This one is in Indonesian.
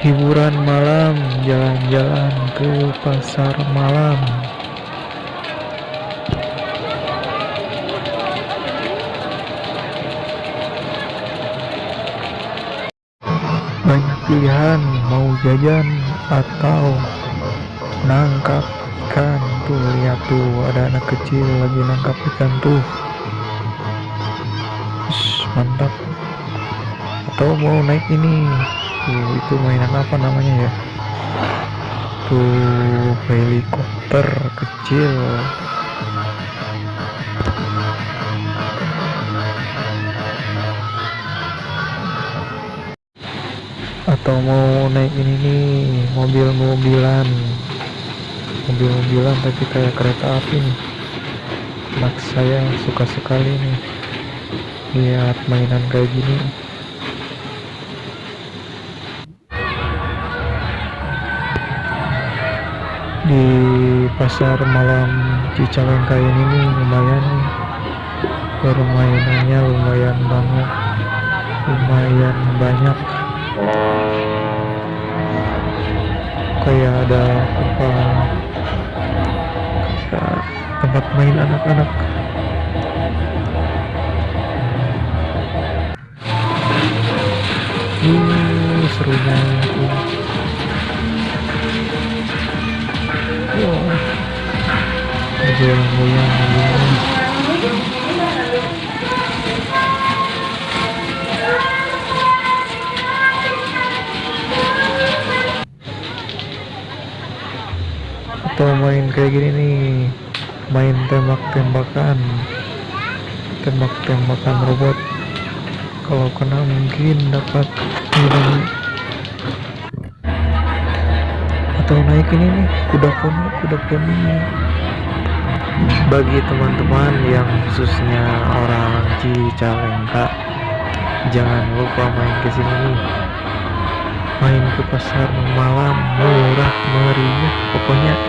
hiburan malam jalan-jalan ke pasar malam. Banyak pilihan mau jajan atau nangkap ikan. Tuh lihat tuh ada anak kecil lagi nangkap ikan tuh. Ush, mantap. Atau mau naik ini tuh itu mainan apa namanya ya? Tuh helikopter kecil. Atau mau naik ini nih mobil-mobilan. Mobil-mobilan tapi kayak kereta api nih. Anak saya suka sekali nih lihat mainan kayak gini di pasar malam Cicalengka ini nih lumayan nih. Permainannya lumayan banget lumayan banyak. Kayak ada tempat tempat main anak-anak. Uh serunya itu atau main kayak gini nih. Main tembak-tembakan. Tembak-tembakan robot. Kalau kena mungkin dapat tuh naik ini nih kuda poni kuda poni bagi teman-teman yang khususnya orang Cicalengka jangan lupa main ke sini nih. Main ke pasar malam murah meriah pokoknya